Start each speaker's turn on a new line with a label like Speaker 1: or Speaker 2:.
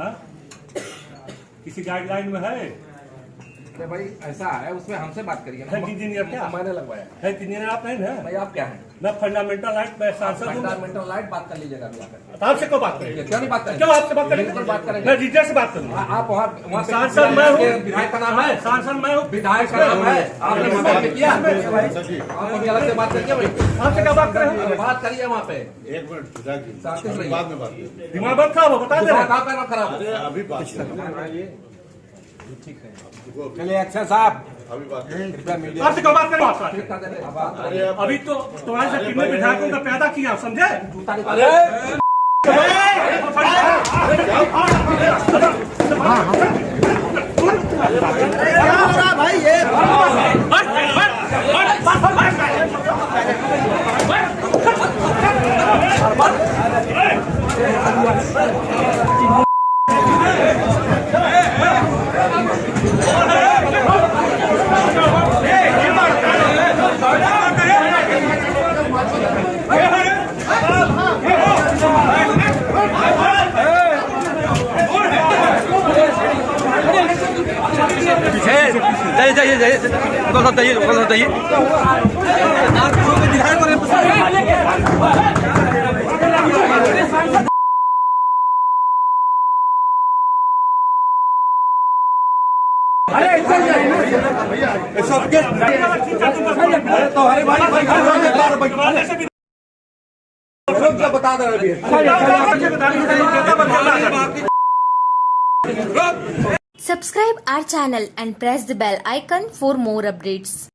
Speaker 1: हाँ? किसी गाइडलाइन में है?
Speaker 2: भाई ऐसा है उसमें हमसे बात करिए
Speaker 1: है इंजीनियर क्या?
Speaker 2: मैंने लगवाया।
Speaker 1: है इंजीनियर आप नहीं ना
Speaker 2: भाई आप क्या हैं?
Speaker 1: मैं फंडामेंटल राइट में सांसद हूँ
Speaker 2: फंडामेंटल राइट बात कर लीजिएगा अभी
Speaker 1: आपसे क्यों बात करेंगे?
Speaker 2: क्यों नहीं बात करेंगे?
Speaker 1: क्यों आपसे बात करेंगे?
Speaker 2: बात करेंगे।
Speaker 1: मैं रीजन से बात करूँगा।
Speaker 2: आप वहाँ वहाँ पे
Speaker 1: सांसद मैं हूँ।
Speaker 2: विधायक का नाम है
Speaker 1: सांसद मैं हूँ।
Speaker 2: विधायक का नाम है। आपने मोबाइल किया? आप अलग से बात करिए भाई।
Speaker 1: आपसे क्या बात करें?
Speaker 2: बात करिए वहाँ पे।
Speaker 3: एक मिनट। बाद में बात
Speaker 1: दिमाग खराब हो बता दे।
Speaker 2: खराब
Speaker 3: अभी बात
Speaker 4: चलिए अच्छा साहब
Speaker 3: अभी
Speaker 2: हैं।
Speaker 1: तो तुम्हारे से कितने विधायकों का पैदा किया समझे
Speaker 2: जूता निकाल
Speaker 4: जाइए जाइए जाइए। उधर उधर जाइए। जाइए
Speaker 2: तो अरे भाई भाई बता दे रहे
Speaker 5: Subscribe our channel and press the bell icon for more updates.